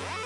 Yeah.